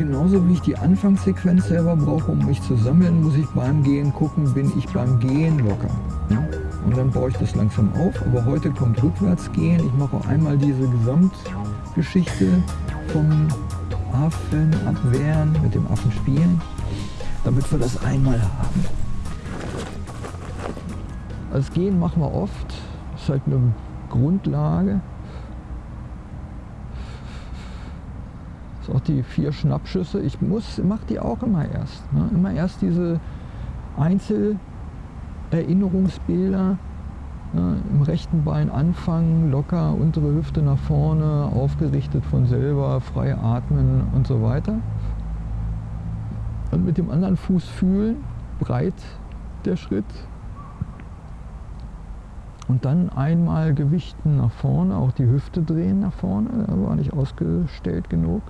genauso wie ich die Anfangssequenz selber brauche, um mich zu sammeln, muss ich beim Gehen gucken, bin ich beim Gehen locker. Ja? Und dann baue ich das langsam auf. Aber heute kommt Rückwärtsgehen. Ich mache einmal diese Gesamtgeschichte vom Affen abwehren, mit dem Affen spielen, damit wir das einmal haben. Das Gehen machen wir oft. Das ist halt eine Grundlage. Ist auch die vier Schnappschüsse. Ich muss, mache die auch immer erst. Ne? Immer erst diese Einzelerinnerungsbilder. Ne? Im rechten Bein anfangen, locker, untere Hüfte nach vorne, aufgerichtet von selber, frei atmen und so weiter. Und mit dem anderen Fuß fühlen, breit der Schritt, und dann einmal gewichten nach vorne, auch die Hüfte drehen nach vorne, da war nicht ausgestellt genug.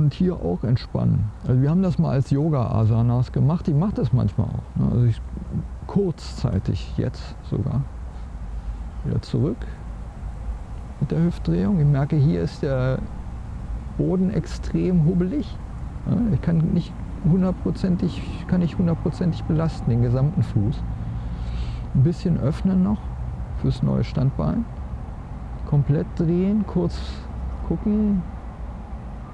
Und hier auch entspannen. Also wir haben das mal als Yoga-Asanas gemacht, ich mache das manchmal auch. Ne? Also ich, kurzzeitig, jetzt sogar. Wieder zurück mit der Hüftdrehung. Ich merke, hier ist der Boden extrem hubbelig. Ich kann nicht hundertprozentig, kann ich hundertprozentig belasten, den gesamten Fuß. Ein bisschen öffnen noch fürs neue Standbein. Komplett drehen, kurz gucken,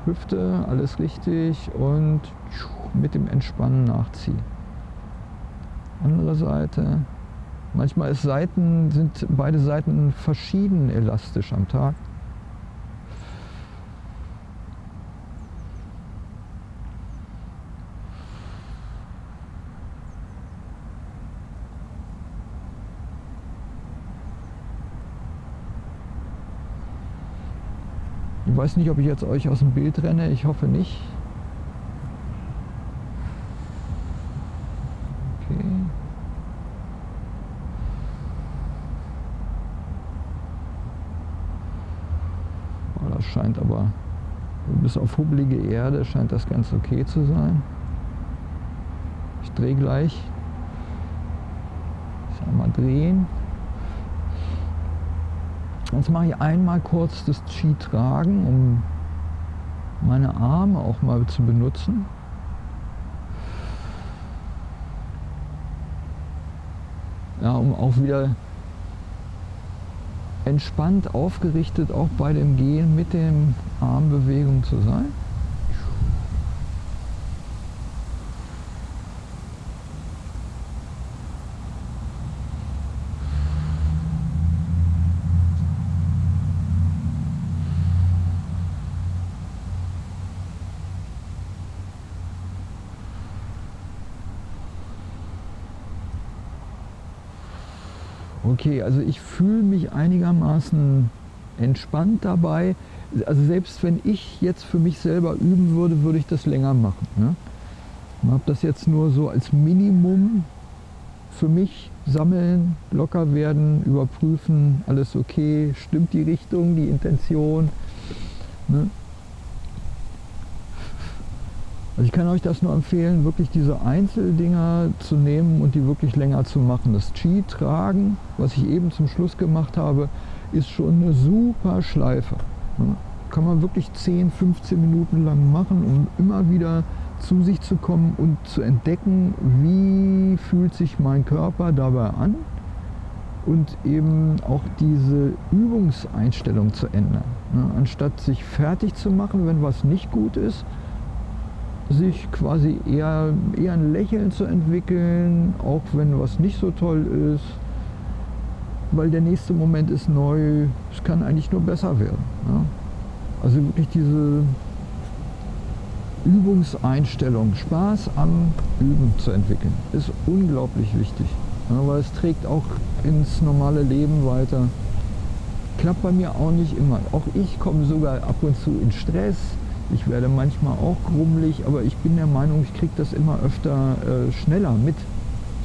Hüfte, alles richtig und mit dem Entspannen nachziehen. Andere Seite. Manchmal ist Seiten, sind beide Seiten verschieden elastisch am Tag. Ich weiß nicht, ob ich jetzt euch aus dem Bild renne. Ich hoffe nicht. Oh, das scheint aber, bis auf hubbelige Erde scheint das ganz okay zu sein. Ich drehe gleich. Ich sag mal drehen. Jetzt mache ich einmal kurz das Qi tragen, um meine Arme auch mal zu benutzen. Ja, um auch wieder entspannt, aufgerichtet, auch bei dem Gehen mit den Armbewegungen zu sein. Okay, also ich fühle mich einigermaßen entspannt dabei. Also selbst wenn ich jetzt für mich selber üben würde, würde ich das länger machen. Ne? Ich habe das jetzt nur so als Minimum für mich sammeln, locker werden, überprüfen, alles okay, stimmt die Richtung, die Intention. Ne? Also ich kann euch das nur empfehlen, wirklich diese Einzeldinger zu nehmen und die wirklich länger zu machen. Das Qi tragen, was ich eben zum Schluss gemacht habe, ist schon eine super Schleife. Kann man wirklich 10, 15 Minuten lang machen, um immer wieder zu sich zu kommen und zu entdecken, wie fühlt sich mein Körper dabei an und eben auch diese Übungseinstellung zu ändern. Anstatt sich fertig zu machen, wenn was nicht gut ist, sich quasi eher, eher ein Lächeln zu entwickeln, auch wenn was nicht so toll ist, weil der nächste Moment ist neu, es kann eigentlich nur besser werden. Ja? Also wirklich diese Übungseinstellung, Spaß am Üben zu entwickeln, ist unglaublich wichtig, ja, weil es trägt auch ins normale Leben weiter. Klappt bei mir auch nicht immer. Auch ich komme sogar ab und zu in Stress, ich werde manchmal auch grummelig, aber ich bin der Meinung, ich kriege das immer öfter äh, schneller mit,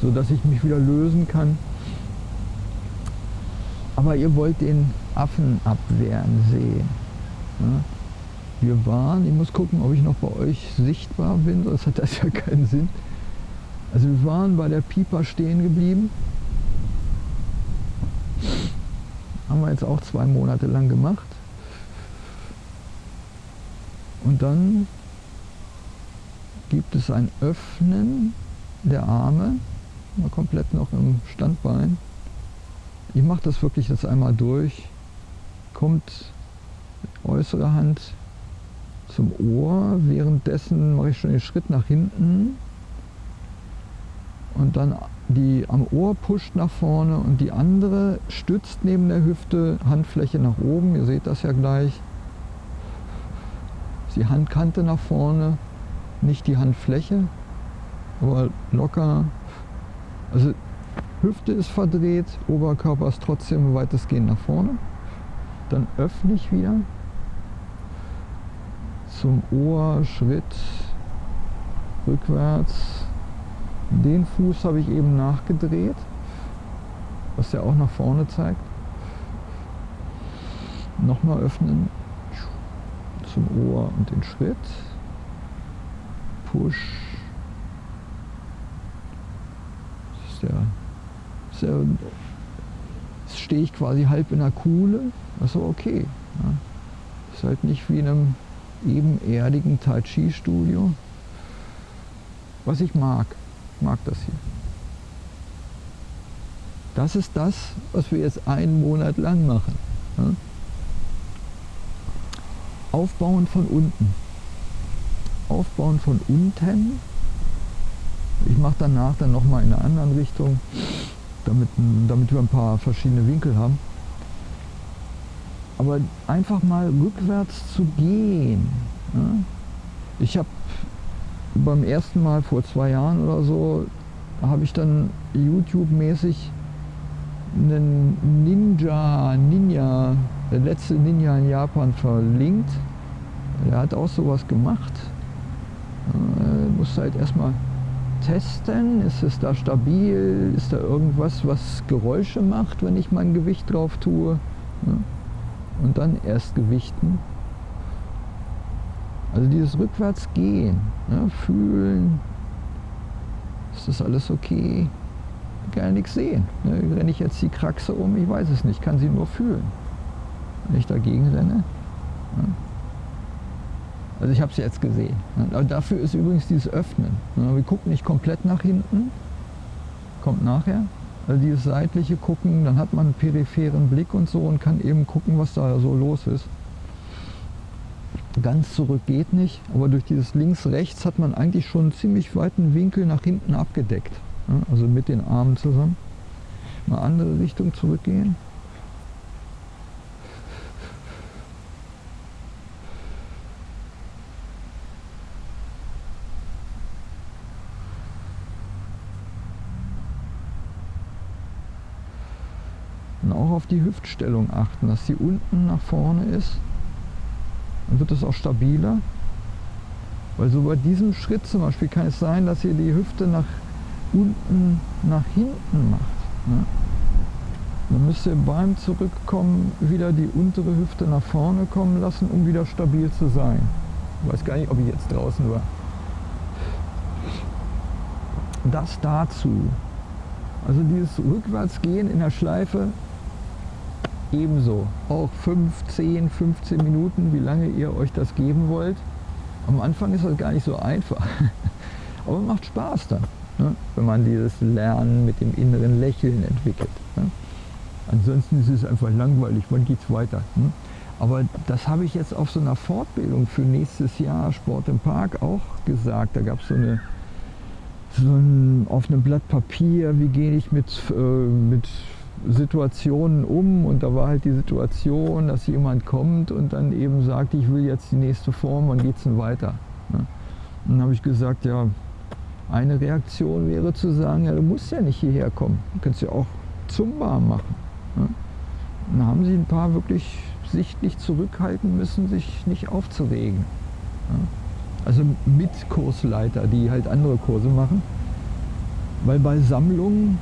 sodass ich mich wieder lösen kann. Aber ihr wollt den Affen abwehren sehen. Ja? Wir waren, ich muss gucken, ob ich noch bei euch sichtbar bin, sonst hat das ja keinen Sinn. Also wir waren bei der Pieper stehen geblieben. Haben wir jetzt auch zwei Monate lang gemacht. Und dann gibt es ein Öffnen der Arme, mal komplett noch im Standbein. Ich mache das wirklich jetzt einmal durch. Kommt äußere Hand zum Ohr. Währenddessen mache ich schon den Schritt nach hinten. Und dann die am Ohr pusht nach vorne und die andere stützt neben der Hüfte, Handfläche nach oben. Ihr seht das ja gleich. Die Handkante nach vorne, nicht die Handfläche, aber locker. Also Hüfte ist verdreht, Oberkörper ist trotzdem weitestgehend nach vorne. Dann öffne ich wieder zum Ohr, Schritt, rückwärts. Den Fuß habe ich eben nachgedreht, was ja auch nach vorne zeigt. Nochmal öffnen zum Ohr und den Schritt. Push. Das ist der, das ist der jetzt stehe ich quasi halb in der Kuhle. Ist okay. Ja. Ist halt nicht wie in einem ebenerdigen Tai Chi Studio. Was ich mag, mag das hier. Das ist das, was wir jetzt einen Monat lang machen. Ja. Aufbauen von unten. Aufbauen von unten. Ich mache danach dann nochmal in einer anderen Richtung, damit, damit wir ein paar verschiedene Winkel haben. Aber einfach mal rückwärts zu gehen. Ja? Ich habe beim ersten Mal vor zwei Jahren oder so, habe ich dann YouTube-mäßig einen Ninja, Ninja, der letzte Ninja in Japan verlinkt. Der hat auch sowas gemacht. Äh, muss halt erstmal testen, ist es da stabil, ist da irgendwas, was Geräusche macht, wenn ich mein Gewicht drauf tue. Ja. Und dann erst gewichten. Also dieses Rückwärtsgehen, ja, fühlen, ist das alles okay? Gar nichts sehen. Ne? Renne ich jetzt die Kraxe um? Ich weiß es nicht, kann sie nur fühlen. Wenn ich dagegen renne. Also ich habe es jetzt gesehen. Aber dafür ist übrigens dieses Öffnen. Wir gucken nicht komplett nach hinten, kommt nachher. Also dieses seitliche Gucken, dann hat man einen peripheren Blick und so und kann eben gucken, was da so los ist. Ganz zurück geht nicht, aber durch dieses links-rechts hat man eigentlich schon einen ziemlich weiten Winkel nach hinten abgedeckt. Also mit den Armen zusammen. Mal andere Richtung zurückgehen. Und auch auf die Hüftstellung achten, dass sie unten nach vorne ist. Dann wird es auch stabiler. Weil so bei diesem Schritt zum Beispiel kann es sein, dass ihr die Hüfte nach unten nach hinten macht. Ne? Dann müsst ihr beim Zurückkommen wieder die untere Hüfte nach vorne kommen lassen, um wieder stabil zu sein. Ich weiß gar nicht, ob ich jetzt draußen war. Das dazu. Also dieses Rückwärtsgehen in der Schleife ebenso. Auch 5, 10, 15 Minuten, wie lange ihr euch das geben wollt. Am Anfang ist das gar nicht so einfach. Aber macht Spaß dann, ne? wenn man dieses Lernen mit dem inneren Lächeln entwickelt. Ne? Ansonsten ist es einfach langweilig, wann geht es weiter? Ne? Aber das habe ich jetzt auf so einer Fortbildung für nächstes Jahr Sport im Park auch gesagt. Da gab es so eine so ein, auf einem Blatt Papier, wie gehe ich mit, äh, mit Situationen um und da war halt die Situation, dass jemand kommt und dann eben sagt, ich will jetzt die nächste Form, wann geht es denn weiter? Ne? Und dann habe ich gesagt, ja, eine Reaktion wäre zu sagen, ja, du musst ja nicht hierher kommen, du kannst ja auch Zumba machen. Ne? Und dann haben sie ein paar wirklich sichtlich zurückhalten müssen, sich nicht aufzuregen. Ne? Also mit Kursleiter, die halt andere Kurse machen. Weil bei Sammlungen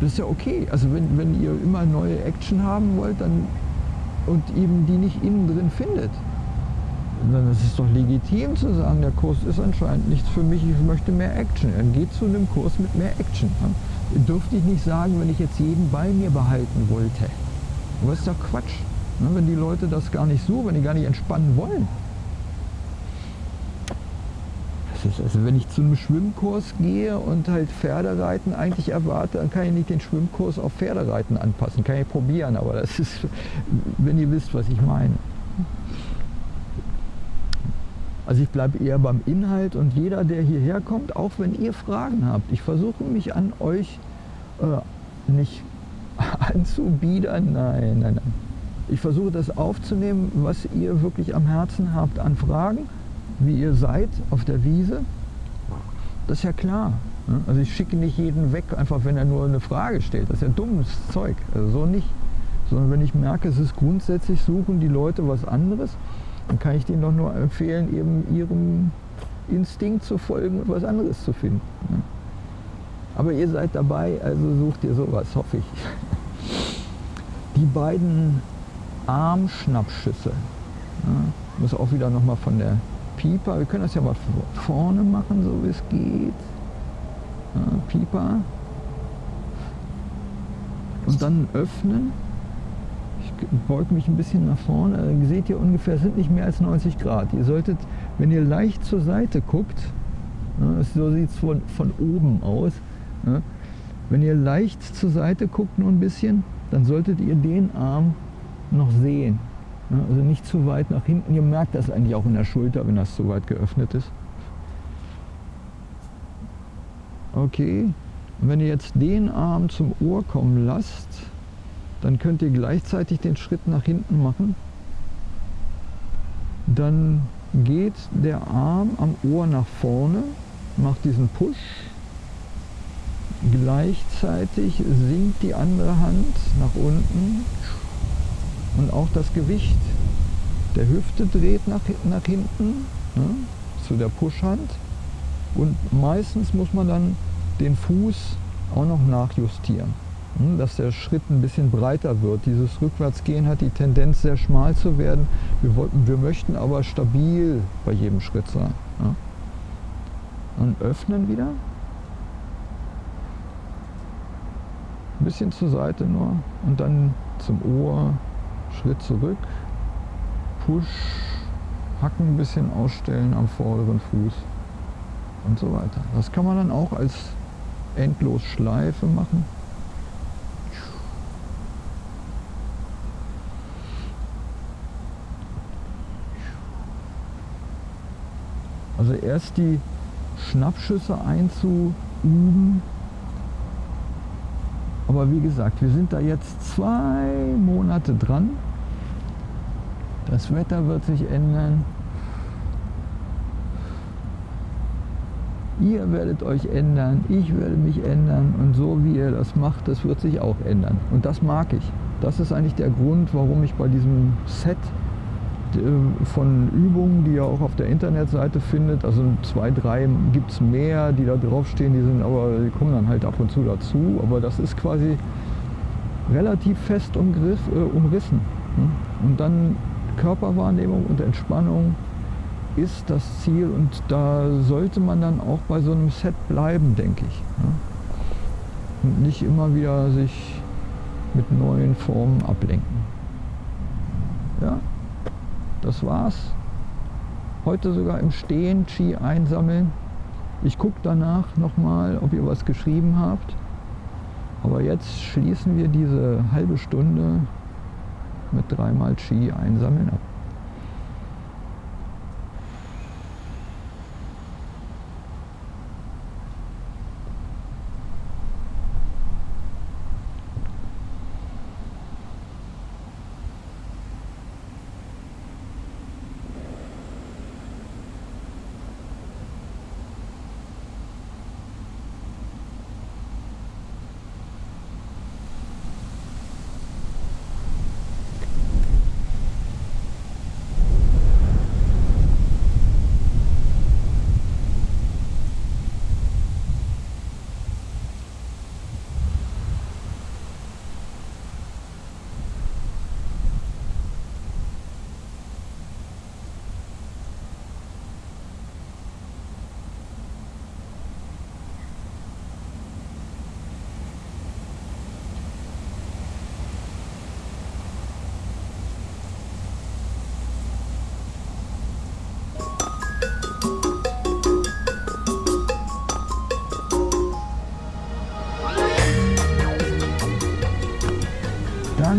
das ist ja okay. Also wenn, wenn ihr immer neue Action haben wollt dann, und eben die nicht innen drin findet, dann ist es doch legitim zu sagen, der Kurs ist anscheinend nichts für mich, ich möchte mehr Action. Dann geht zu einem Kurs mit mehr Action. Dürfte ich nicht sagen, wenn ich jetzt jeden bei mir behalten wollte. Aber ist doch Quatsch. Wenn die Leute das gar nicht so, wenn die gar nicht entspannen wollen. Also wenn ich zu einem Schwimmkurs gehe und halt Pferdereiten eigentlich erwarte, dann kann ich nicht den Schwimmkurs auf Pferdereiten anpassen. Kann ich probieren, aber das ist, wenn ihr wisst, was ich meine. Also ich bleibe eher beim Inhalt und jeder, der hierher kommt, auch wenn ihr Fragen habt, ich versuche mich an euch äh, nicht anzubiedern, nein, nein, nein. Ich versuche das aufzunehmen, was ihr wirklich am Herzen habt an Fragen, wie ihr seid auf der Wiese. Das ist ja klar. Ne? Also ich schicke nicht jeden weg, einfach wenn er nur eine Frage stellt. Das ist ja dummes Zeug. Also so nicht. Sondern wenn ich merke, es ist grundsätzlich, suchen die Leute was anderes, dann kann ich denen doch nur empfehlen, eben ihrem Instinkt zu folgen und was anderes zu finden. Ne? Aber ihr seid dabei, also sucht ihr sowas, hoffe ich. Die beiden Armschnappschüsse. Ja, muss auch wieder nochmal von der Pieper. Wir können das ja mal vorne machen, so wie es geht. Ja, Pieper. Und dann öffnen. Ich beuge mich ein bisschen nach vorne. Ihr seht ihr ungefähr, es sind nicht mehr als 90 Grad. Ihr solltet, wenn ihr leicht zur Seite guckt, ja, so sieht es von, von oben aus, ja, wenn ihr leicht zur Seite guckt nur ein bisschen, dann solltet ihr den Arm noch sehen. Also nicht zu weit nach hinten. Ihr merkt das eigentlich auch in der Schulter, wenn das zu weit geöffnet ist. Okay, und wenn ihr jetzt den Arm zum Ohr kommen lasst, dann könnt ihr gleichzeitig den Schritt nach hinten machen. Dann geht der Arm am Ohr nach vorne, macht diesen Push. Gleichzeitig sinkt die andere Hand nach unten und auch das Gewicht der Hüfte dreht nach, nach hinten ne, zu der Pushhand und meistens muss man dann den Fuß auch noch nachjustieren, ne, dass der Schritt ein bisschen breiter wird. Dieses Rückwärtsgehen hat die Tendenz sehr schmal zu werden. Wir, wollten, wir möchten aber stabil bei jedem Schritt sein. Ne. Und öffnen wieder. Ein bisschen zur Seite nur und dann zum Ohr Schritt zurück, Push, Hacken ein bisschen ausstellen am vorderen Fuß und so weiter. Das kann man dann auch als endlos Schleife machen. Also erst die Schnappschüsse einzuüben, aber wie gesagt, wir sind da jetzt zwei Monate dran. Das Wetter wird sich ändern. Ihr werdet euch ändern, ich werde mich ändern und so wie ihr das macht, das wird sich auch ändern. Und das mag ich. Das ist eigentlich der Grund, warum ich bei diesem Set von Übungen, die ihr auch auf der Internetseite findet. Also zwei, drei gibt es mehr, die da draufstehen, die sind aber, die kommen dann halt ab und zu dazu. Aber das ist quasi relativ fest umgriff, äh, umrissen. Ne? Und dann Körperwahrnehmung und Entspannung ist das Ziel und da sollte man dann auch bei so einem Set bleiben, denke ich. Ne? Und nicht immer wieder sich mit neuen Formen ablenken. Ja? Das war's. Heute sogar im Stehen Qi einsammeln. Ich gucke danach nochmal, ob ihr was geschrieben habt. Aber jetzt schließen wir diese halbe Stunde mit dreimal Qi einsammeln ab.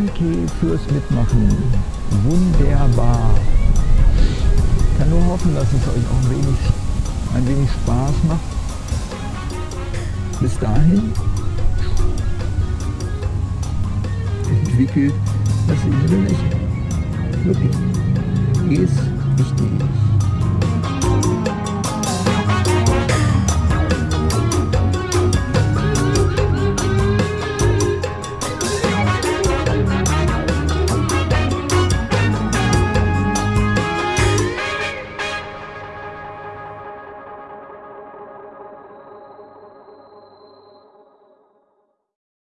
Danke fürs Mitmachen. Wunderbar. Ich kann nur hoffen, dass es euch auch ein wenig, ein wenig Spaß macht. Bis dahin entwickelt das innere Lächeln. Wirklich. Ist wichtig.